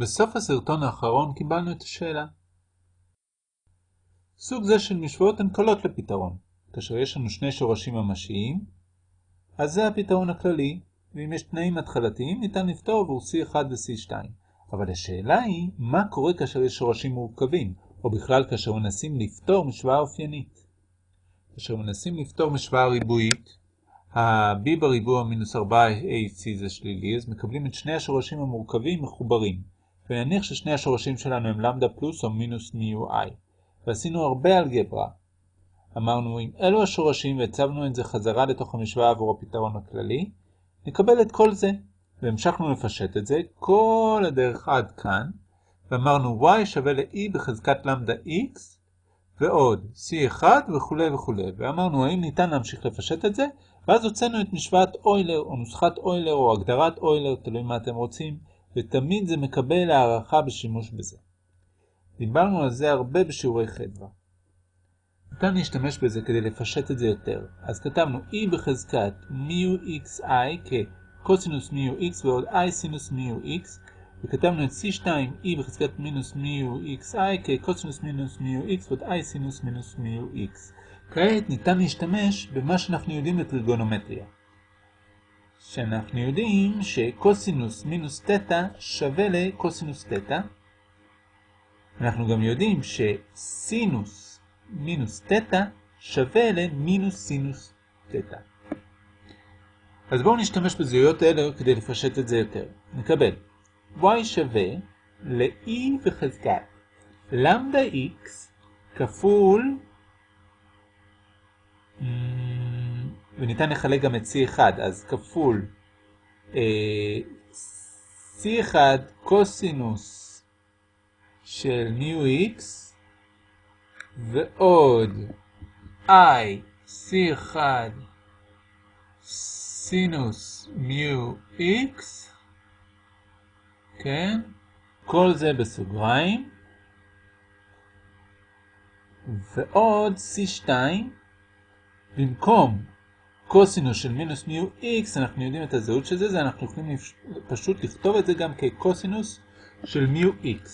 בסוף הסרטון האחרון קיבלנו את השאלה. סוג זה של משוואות הן קלות לפתרון. כאשר יש לנו שני שורשים ממשיים, אז זה הפתרון הכללי, ואם יש תנאים התחלתיים ניתן לפתור עבור C1 ו-C2. אבל השאלה היא, מה קורה כאשר יש שורשים מורכבים, או בכלל כאשר מנסים לפתור משוואה אופיינית. כאשר מנסים לפתור משוואה ריבועית, ה-b בריבוע מינוס 4ac זה שלילי, אז מקבלים את שני השורשים המורכבים מחוברים. ונניח ששני השורשים שלנו הם למדה פלוס או מינוס מיו i. ועשינו הרבה אלגברה. אמרנו אם אלו השורשים והצבנו את זה חזרה לתוך המשוואה עבור הפתרון הכללי, נקבל את כל זה. והמשכנו לפשט את זה כל הדרך עד כאן, ואמרנו y שווה ל-e בחזקת למדה x, ועוד c1 וכו' וכו'. ואמרנו האם ניתן להמשיך לפשט את זה, ואז הוצאנו את משוואת אוילר, או נוסחת אוילר, או הגדרת אוילר, תלוי מה אתם רוצים, ותמיד זה מקבל הערכה בשימוש בזה. דיברנו על זה הרבה בשיעורי חדווה. ניתן להשתמש בזה כדי לפשט את זה יותר. אז כתבנו e בחזקת מיו xi כקוסינוס מיו x ועוד i סינוס מיו x, וכתבנו את c2 e בחזקת מינוס מיו xi כקוסינוס מינוס מיו x ועוד i סינוס מינוס מיו x. כעת ניתן להשתמש במה שאנחנו יודעים לטריגונומטריה. שאנחנו יודעים שקוסינוס מינוס תטא שווה לקוסינוס תטא. אנחנו גם יודעים שסינוס מינוס תטא שווה למינוס סינוס תטא. אז בואו נשתמש בזהויות האלה כדי לפשט את זה יותר. נקבל y שווה ל-e בחזקת למדה x כפול וניתן לחלק גם את C1, אז כפול אה, C1 קוסינוס של מיו X ועוד I C1 סינוס מיו X, כן? כל זה בסוגריים. ועוד C2 במקום קוסינוס של מינוס μx, אנחנו יודעים את הזהות של זה, זה אנחנו יכולים פשוט לכתוב את זה גם כקוסינוס של μx.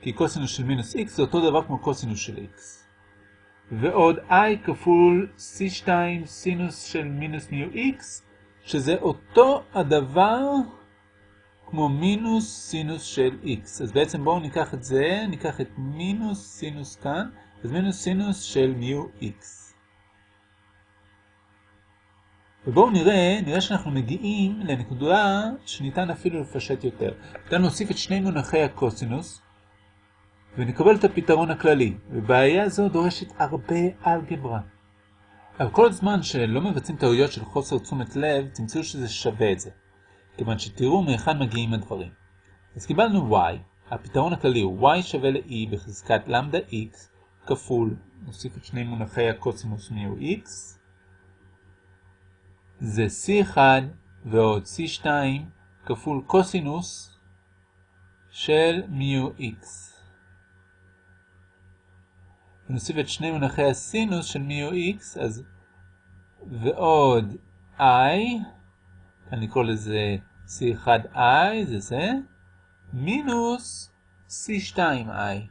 כי קוסינוס של מינוס x זה אותו דבר כמו קוסינוס של x. ועוד i כפול c2 סינוס של מינוס μx, שזה אותו הדבר כמו מינוס סינוס של x. אז בעצם בואו ניקח את זה, ניקח את מינוס סינוס כאן, אז מינוס סינוס של מיו x. ובואו נראה, נראה שאנחנו מגיעים לנקודה שניתן אפילו לפשט יותר. ניתן להוסיף את שני מונחי הקוסינוס, ונקבל את הפתרון הכללי. ובעיה זו דורשת הרבה אלגברה. אבל כל זמן שלא מבצעים טעויות של חוסר תשומת לב, תמצאו שזה שווה את זה. כיוון שתראו מהיכן מגיעים הדברים. אז קיבלנו y, הפתרון הכללי הוא y שווה ל-e בחזקת למדה x כפול, נוסיף את שני מונחי הקוסינוס מיו x, זה C1 ועוד C2 כפול קוסינוס של מיו x. ונוסיף את שני מונחי הסינוס של מיו x, אז ועוד i, כאן לקרוא לזה C1i, זה זה, מינוס C2i.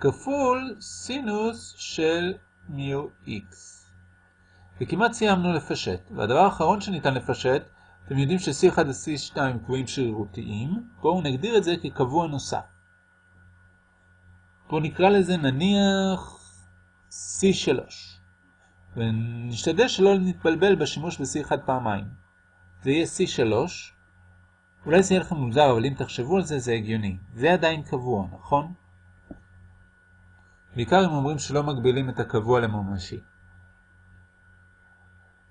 כפול סינוס של מיו x. וכמעט סיימנו לפשט, והדבר האחרון שניתן לפשט, אתם יודעים ש-C1 ו-C2 קבועים שרירותיים, בואו נגדיר את זה כקבוע נוסף. בואו נקרא לזה נניח C3, ונשתדל שלא נתבלבל בשימוש ב-C1 פעמיים. זה יהיה C3, אולי זה יהיה לכם מוזר, אבל אם תחשבו על זה, זה הגיוני. זה עדיין קבוע, נכון? בעיקר אם אומרים שלא מגבילים את הקבוע לממשי.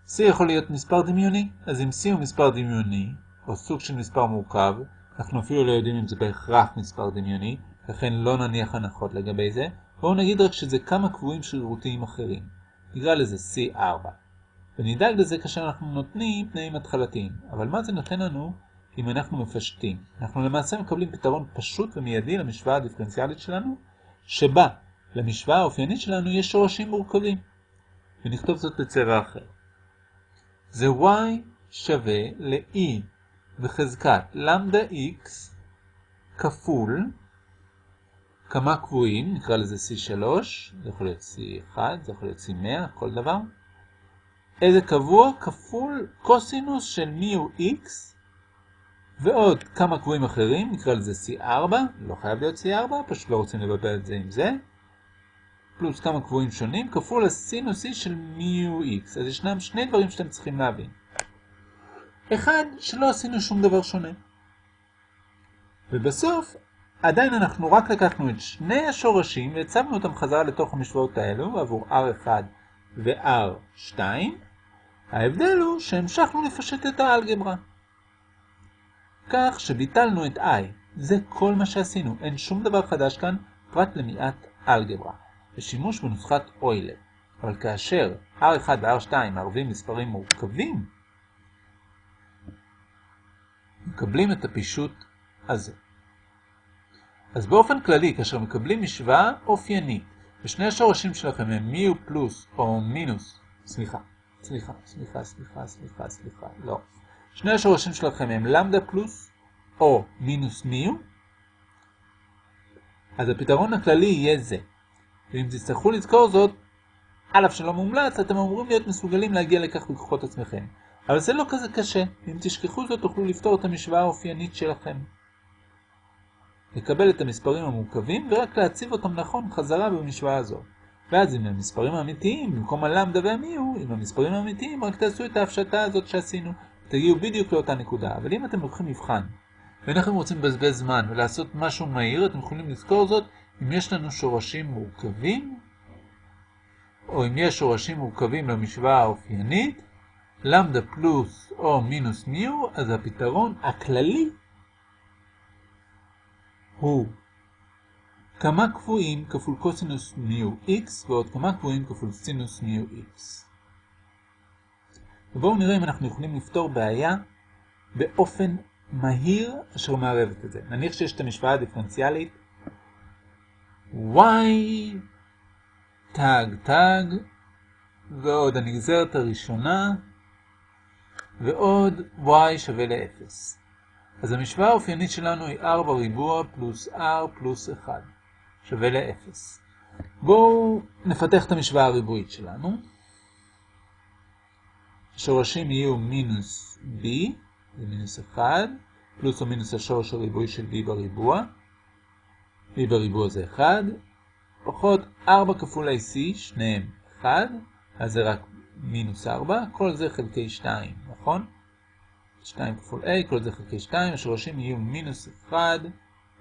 C יכול להיות מספר דמיוני, אז אם C הוא מספר דמיוני, או סוג של מספר מורכב, אנחנו אפילו לא יודעים אם זה בהכרח מספר דמיוני, לכן לא נניח הנחות לגבי זה, בואו נגיד רק שזה כמה קבועים שרירותיים אחרים. נקרא לזה C4. ונדאג לזה כאשר אנחנו נותנים תנאים התחלתיים. אבל מה זה נותן לנו אם אנחנו מפשטים? אנחנו למעשה מקבלים פתרון פשוט ומיידי למשוואה הדיפרנציאלית שלנו, שבה למשוואה האופיינית שלנו יש שורשים מורכבים. ונכתוב זאת בצבע אחר. זה y שווה ל-e בחזקת למדה x כפול כמה קבועים, נקרא לזה C3, זה יכול להיות C1, זה יכול להיות C100, כל דבר. איזה קבוע? כפול קוסינוס של מי הוא x, ועוד כמה קבועים אחרים, נקרא לזה C4, לא חייב להיות C4, פשוט לא רוצים לבלבל את זה עם זה. פלוס כמה קבועים שונים, כפול הסינוס E של מי הוא x. אז ישנם שני דברים שאתם צריכים להבין. אחד, שלא עשינו שום דבר שונה. ובסוף, עדיין אנחנו רק לקחנו את שני השורשים והצבנו אותם חזרה לתוך המשוואות האלו עבור R1 ו-R2. ההבדל הוא שהמשכנו לפשט את האלגברה. כך שביטלנו את I. זה כל מה שעשינו. אין שום דבר חדש כאן פרט למעט אלגברה. בשימוש בנוסחת אוילר. אבל כאשר R1 ו-R2 מערבים מספרים מורכבים, מקבלים את הפישוט הזה. אז באופן כללי, כאשר מקבלים משוואה אופיינית, ושני השורשים שלכם הם מיו פלוס או מינוס, סליחה, סליחה, סליחה, סליחה, סליחה, סליחה, לא. שני השורשים שלכם הם למדה פלוס או מינוס מיו, אז הפתרון הכללי יהיה זה. ואם תצטרכו לזכור זאת, על אף שלא מומלץ, אתם אמורים להיות מסוגלים להגיע לכך בכוחות עצמכם. אבל זה לא כזה קשה. אם תשכחו זאת, תוכלו לפתור את המשוואה האופיינית שלכם. לקבל את המספרים המורכבים ורק להציב אותם נכון חזרה במשוואה הזו. ואז עם המספרים האמיתיים, במקום הלמדה והמיהו, עם המספרים האמיתיים, רק תעשו את ההפשטה הזאת שעשינו. תגיעו בדיוק לאותה נקודה. אבל אם אתם לוקחים מבחן, ואנחנו רוצים לבזבז זמן ולעשות משהו מהיר, אתם יכולים לזכור זאת אם יש לנו שורשים מורכבים, או אם יש שורשים מורכבים למשוואה האופיינית, למדה פלוס או מינוס מיו, אז הפתרון הכללי הוא כמה קבועים כפול קוסינוס מיו x ועוד כמה קבועים כפול סינוס מיו x. ובואו נראה אם אנחנו יכולים לפתור בעיה באופן מהיר אשר מערבת את זה. נניח שיש את המשוואה הדיפרנציאלית y תג תג ועוד הנגזרת הראשונה ועוד y שווה ל-0. אז המשוואה האופיינית שלנו היא r בריבוע פלוס r פלוס 1 שווה ל-0. בואו נפתח את המשוואה הריבועית שלנו. השורשים יהיו מינוס b, זה מינוס 1, פלוס או מינוס השורש הריבועי של b בריבוע. B בריבוע זה 1, פחות 4 כפול ac, שניהם 1, אז זה רק מינוס 4, כל זה חלקי 2, נכון? 2 כפול a, כל זה חלקי 2, השורשים יהיו מינוס 1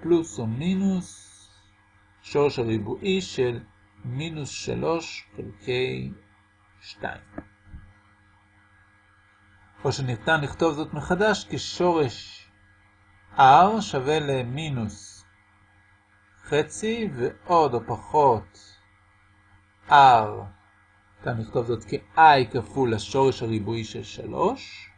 פלוס או מינוס שורש הריבועי של מינוס 3 חלקי 2. או שניתן לכתוב זאת מחדש כשורש r שווה למינוס חצי ועוד או פחות r, ניתן לכתוב זאת כ-i כפול השורש הריבועי של 3.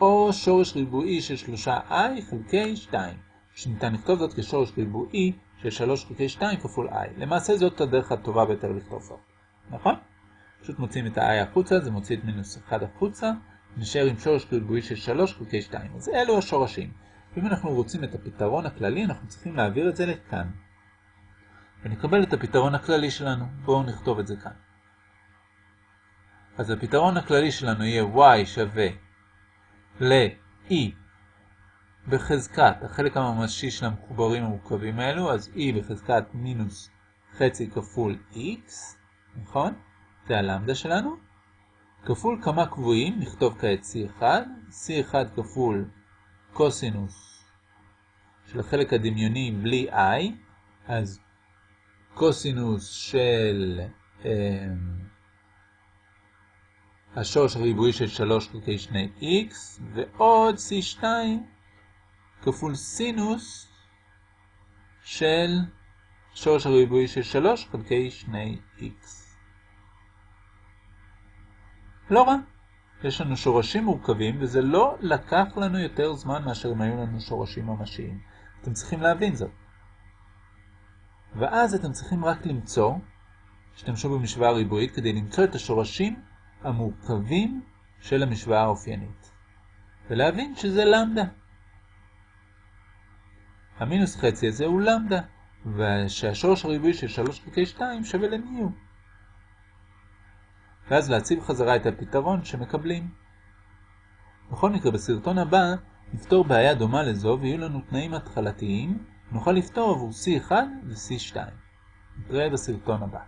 או שורש ריבועי של 3i חלקי 2, שניתן לכתוב זאת כשורש ריבועי של 3 חלקי 2 כפול i. למעשה זאת הדרך הטובה ביותר לכתוב זאת, נכון? פשוט מוצאים את ה-i החוצה, זה מוציא את מינוס 1 החוצה, נשאר עם שורש ריבועי של 3 חלקי 2. אז אלו השורשים. ואם אנחנו רוצים את הפתרון הכללי, אנחנו צריכים להעביר את זה לכאן. ונקבל את הפתרון הכללי שלנו. בואו נכתוב את זה כאן. אז הפתרון הכללי שלנו יהיה y שווה ל-e בחזקת החלק הממשי של המחוברים המורכבים האלו, אז e בחזקת מינוס חצי כפול x, נכון? זה הלמדה שלנו. כפול כמה קבועים, נכתוב כעת c1, c1 כפול קוסינוס של החלק הדמיוני בלי i, אז קוסינוס של... השורש הריבועי של 3 חלקי 2x, ועוד c2 כפול סינוס של שורש הריבועי של 3 חלקי 2x. לא רע. יש לנו שורשים מורכבים, וזה לא לקח לנו יותר זמן מאשר אם היו לנו שורשים ממשיים. אתם צריכים להבין זאת. ואז אתם צריכים רק למצוא, השתמשו במשוואה ריבועית כדי למצוא את השורשים המורכבים של המשוואה האופיינית. ולהבין שזה למדה. המינוס חצי הזה הוא למדה, ושהשורש הריבועי של 3 חלקי 2 שווה למיו. ואז להציב חזרה את הפתרון שמקבלים. בכל מקרה, בסרטון הבא נפתור בעיה דומה לזו ויהיו לנו תנאים התחלתיים, נוכל לפתור עבור C1 ו-C2. נתראה בסרטון הבא.